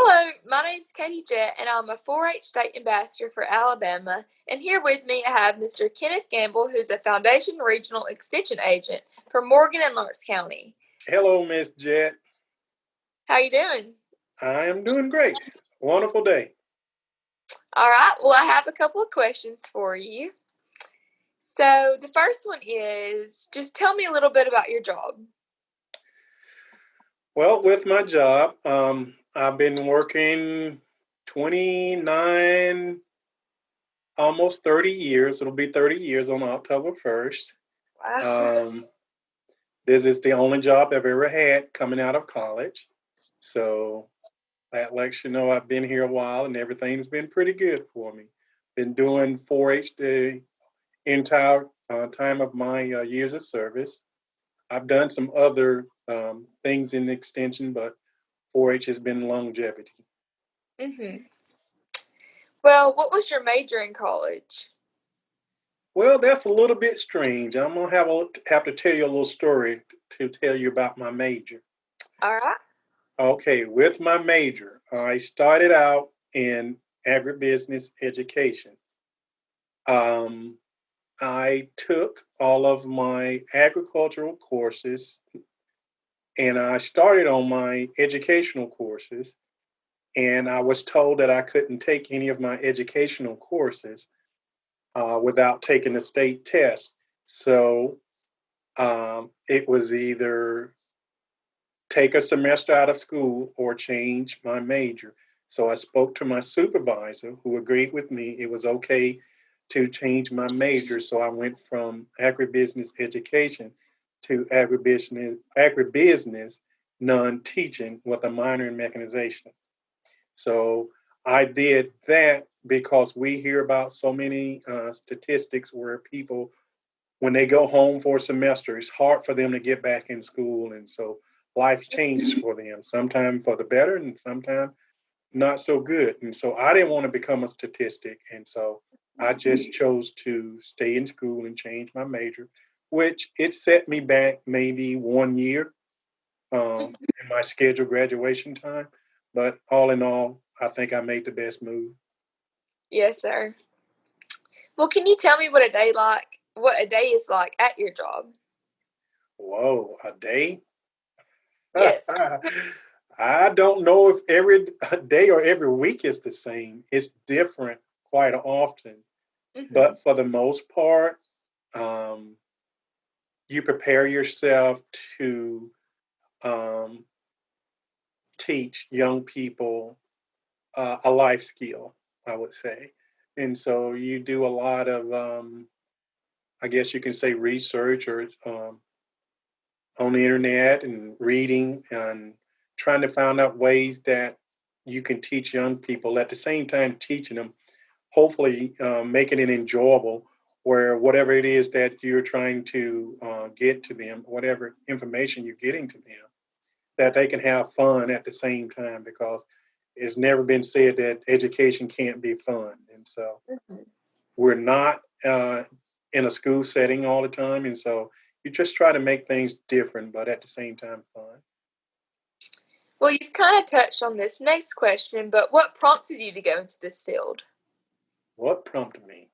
Hello, my name is Katie Jett, and I'm a 4 H state ambassador for Alabama. And here with me, I have Mr. Kenneth Gamble, who's a Foundation Regional Extension Agent for Morgan and Lawrence County. Hello, Miss Jett. How you doing? I am doing great. Wonderful day. All right, well, I have a couple of questions for you. So, the first one is just tell me a little bit about your job. Well, with my job, um, I've been working 29, almost 30 years. It'll be 30 years on October 1st. Wow. Um, this is the only job I've ever had coming out of college. So that lets you know I've been here a while and everything's been pretty good for me. Been doing 4 H the entire uh, time of my uh, years of service. I've done some other um, things in extension, but 4-H has been longevity. hmm Well, what was your major in college? Well, that's a little bit strange. I'm gonna have a, have to tell you a little story to tell you about my major. All right. Okay, with my major, I started out in agribusiness education. Um, I took all of my agricultural courses and I started on my educational courses. And I was told that I couldn't take any of my educational courses uh, without taking the state test. So um, it was either take a semester out of school or change my major. So I spoke to my supervisor who agreed with me it was okay to change my major. So I went from agribusiness education to agribusiness, agribusiness non-teaching with a minor in mechanization. So I did that because we hear about so many uh, statistics where people, when they go home for a semester, it's hard for them to get back in school. And so life changes for them, sometimes for the better and sometimes not so good. And so I didn't want to become a statistic. And so I just chose to stay in school and change my major, which it set me back maybe one year um, in my scheduled graduation time. But all in all, I think I made the best move. Yes, sir. Well, can you tell me what a day like what a day is like at your job? Whoa, a day? Yes. I don't know if every day or every week is the same. It's different quite often. Mhm. But for the most part, um, you prepare yourself to um, teach young people uh, a life skill, I would say. And so you do a lot of, um, I guess you can say, research or um, on the internet and reading and trying to find out ways that you can teach young people at the same time teaching them, hopefully uh, making it enjoyable where whatever it is that you're trying to uh, get to them, whatever information you're getting to them, that they can have fun at the same time because it's never been said that education can't be fun. And so Mhm. we're not uh, in a school setting all the time. And so you just try to make things different, but at the same time fun. Well, you've kind of touched on this next question, but what prompted you to go into this field? What prompted me?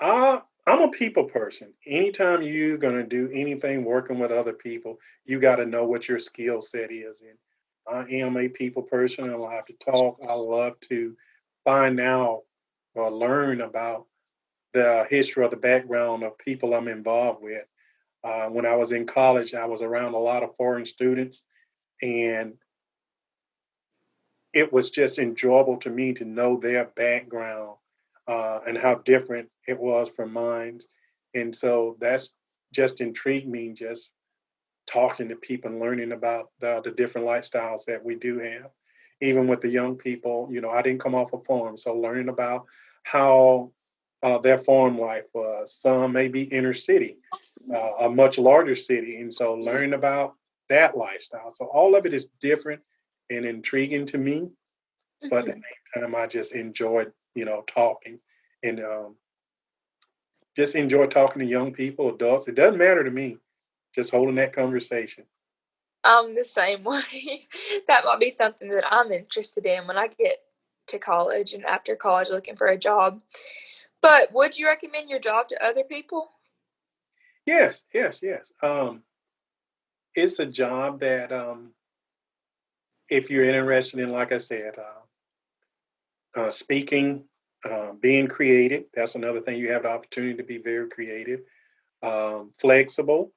Uh, I'm a people person. Anytime you're going to do anything working with other people, you got to know what your skill set is. And I am a people person. I love to talk. I love to find out or learn about the history or the background of people I'm involved with. Uh, when I was in college, I was around a lot of foreign students, and it was just enjoyable to me to know their background uh, and how different it was from mine. And so that's just intrigued me, just talking to people and learning about the, the different lifestyles that we do have. Even with the young people, you know, I didn't come off a farm, so learning about how uh, their farm life was. Some may be inner city, uh, a much larger city, and so learning about that lifestyle. So all of it is different and intriguing to me, but at the Mhm. same time, I just enjoyed, you know, talking and um, just enjoy talking to young people, adults. It doesn't matter to me, just holding that conversation. I'm the same way. that might be something that I'm interested in when I get to college and after college looking for a job. But would you recommend your job to other people? Yes, yes, yes. Um, it's a job that, um, if you're interested in, like I said, uh, uh, speaking, uh, being creative, that's another thing. You have the opportunity to be very creative, um, flexible.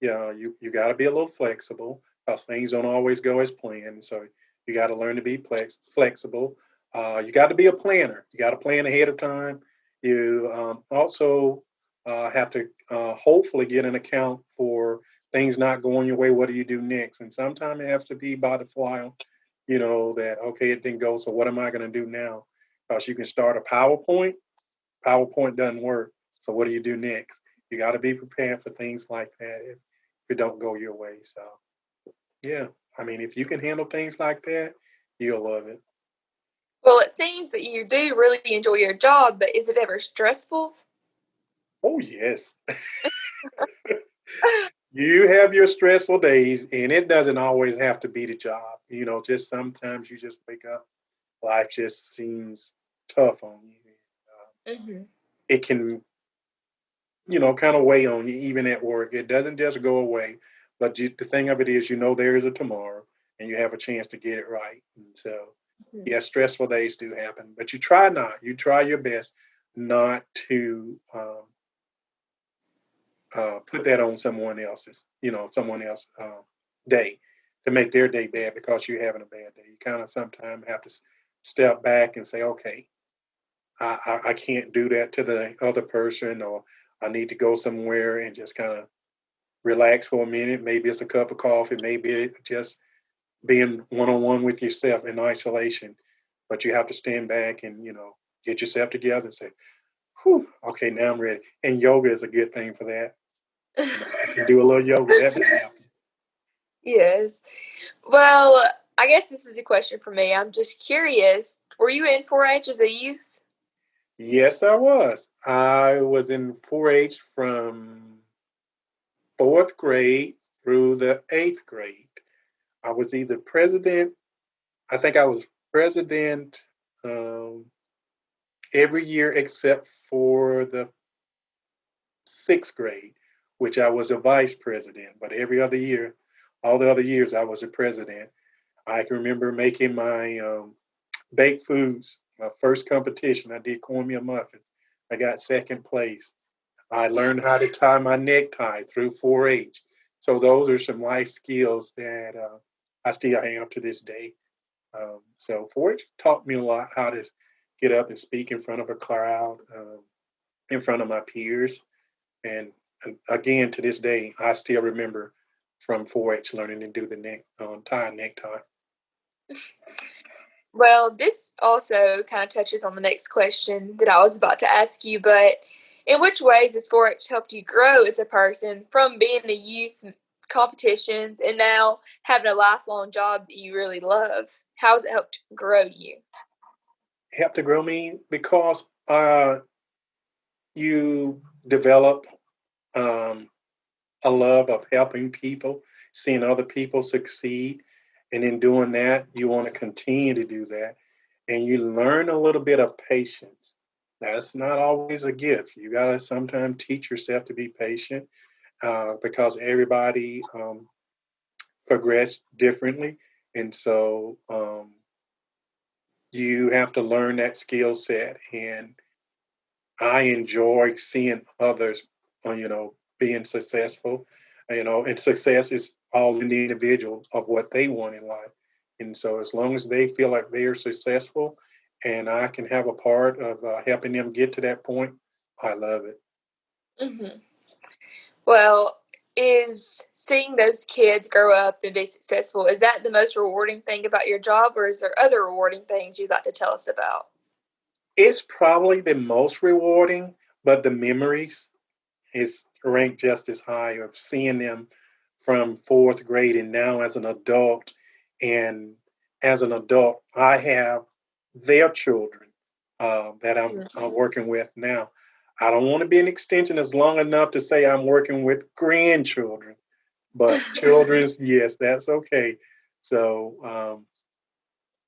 Yeah, you, you got to be a little flexible because things don't always go as planned. So you got to learn to be flex- flexible. Uh, you got to be a planner. You got to plan ahead of time. You um, also uh, have to uh, hopefully get an account for things not going your way. What do you do next? And sometimes it has to be by the fly, you know, that, okay, it didn't go. So what am I going to do now? Because you can start a PowerPoint. PowerPoint doesn't work. So what do you do next? You got to be prepared for things like that if, if it don't go your way. So yeah, I mean, if you can handle things like that, you'll love it. Well, it seems that you do really enjoy your job, but is it ever stressful? Oh, yes. you have your stressful days, and it doesn't always have to be the job. You know, just sometimes you just wake up, life just seems tough on you. Uh, mm-hmm. It can, you know, kind of weigh on you, even at work. It doesn't just go away. But you, the thing of it is, you know, there is a tomorrow, and you have a chance to get it right. And so, mm-hmm. yeah, stressful days do happen, but you try not. You try your best not to um, uh, put that on someone else's, you know, someone else uh, day to make their day bad because you're having a bad day. You kind of sometimes have to step back and say, okay, I, I, I can't do that to the other person, or I need to go somewhere and just kind of relax for a minute. Maybe it's a cup of coffee, maybe it's just being one on one with yourself in isolation. But you have to stand back and, you know, get yourself together and say, Whew, okay, now I'm ready. And yoga is a good thing for that. Do a little yoga. That Yes. Well, I guess this is a question for me. I'm just curious. Were you in 4-H as a youth? Yes, I was. I was in 4-H from fourth grade through the eighth grade. I was either president, I think I was president um, every year except for the sixth grade, which I was a vice president. But every other year, all the other years, I was a president. I can remember making my um, baked foods. My first competition, I did cornmeal muffins. I got second place. I learned how to tie my necktie through 4-H. So those are some life skills that uh, I still have to this day. Um, so 4-H taught me a lot how to get up and speak in front of a crowd, um, in front of my peers. And, and, again, to this day, I still remember from 4-H learning to do the neck um, tie necktie. Well, this also kind of touches on the next question that I was about to ask you, but in which ways has 4-H helped you grow as a person from being the youth competitions and now having a lifelong job that you really love? How has it helped grow you? Helped to grow me because uh, you develop um, a love of helping people, seeing other people succeed. And in doing that, you want to continue to do that. And you learn a little bit of patience that's not always a gift. You got to sometimes teach yourself to be patient uh, because everybody um, progress differently. And so um, you have to learn that skill set. And I enjoy seeing others, uh, you know, being successful. You know, and success is all in the individual of what they want in life. And so as long as they feel like they are successful, and I can have a part of uh, helping them get to that point, I love it. Mm-hmm. Well, is seeing those kids grow up and be successful is that the most rewarding thing about your job, or is there other rewarding things you'd like to tell us about? It's probably the most rewarding, but the memories is ranked just as high of seeing them from fourth grade and now as an adult. And as an adult, I have their children uh, that I'm, I'm working with now. I don't want to be an extension as long enough to say I'm working with grandchildren, but children's, yes, that's okay. So, um,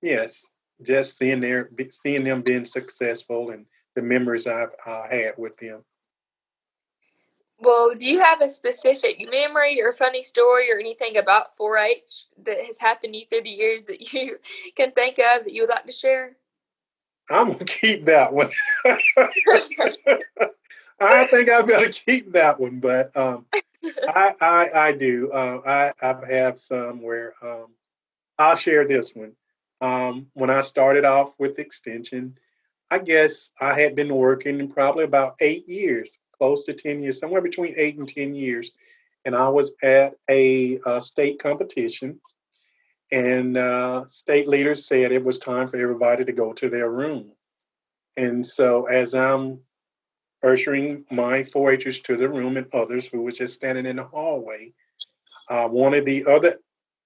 yes, just seeing their seeing them being successful and the memories I've uh, had with them. Well, do you have a specific memory or funny story or anything about 4-H that has happened to you through the years that you can think of that you would like to share? I'm gonna keep that one. I think I'm gonna keep that one, but um, I, I, I do. Uh, I I have some where um, I'll share this one. Um, when I started off with extension, I guess I had been working in probably about eight years, close to ten years, somewhere between eight and ten years, and I was at a, a state competition, and uh, state leaders said it was time for everybody to go to their room, and so as I'm ushering my 4-Hers to the room and others who was just standing in the hallway. Uh, one of the other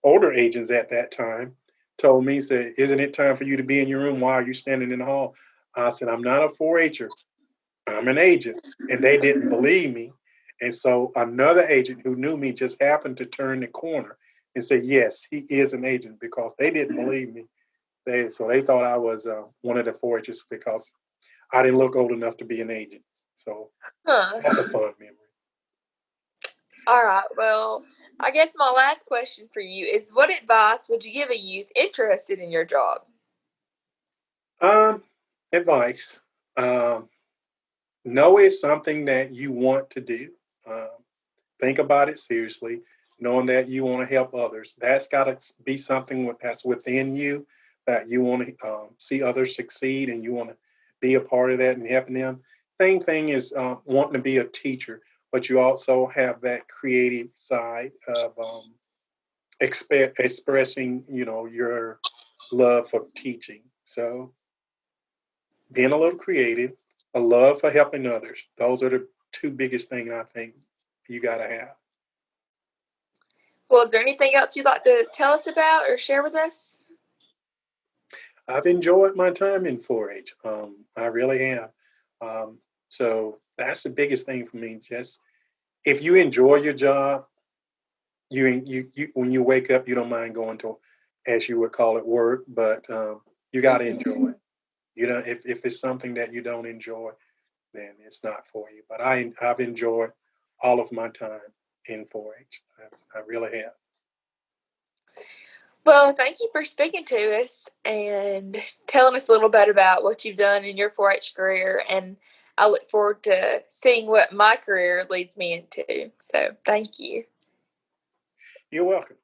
older agents at that time told me, said, isn't it time for you to be in your room? Why are you standing in the hall? I said, I'm not a 4-Her. I'm an agent. And they didn't believe me. And so another agent who knew me just happened to turn the corner and say, yes, he is an agent because they didn't believe me. They, so they thought I was uh, one of the 4-Hers because I didn't look old enough to be an agent. So huh. that's a fun memory. All right. Well, I guess my last question for you is what advice would you give a youth interested in your job? Um, advice. Um, know it's something that you want to do. Um, think about it seriously, knowing that you want to help others. That's got to be something that's within you that you want to um, see others succeed and you want to be a part of that and helping them same thing is uh, wanting to be a teacher, but you also have that creative side of um, exp- expressing, you know, your love for teaching. So being a little creative, a love for helping others. Those are the two biggest things I think you got to have. Well, is there anything else you'd like to tell us about or share with us? I've enjoyed my time in 4-H. Um, I really have. Um, so that's the biggest thing for me. Just if you enjoy your job, you you, you when you wake up, you don't mind going to, as you would call it, work. But um, you got to enjoy it. You know, if if it's something that you don't enjoy, then it's not for you. But I I've enjoyed all of my time in 4-H. I, I really have. Well, thank you for speaking to us and telling us a little bit about what you've done in your 4 H career. And I look forward to seeing what my career leads me into. So thank you. You're welcome.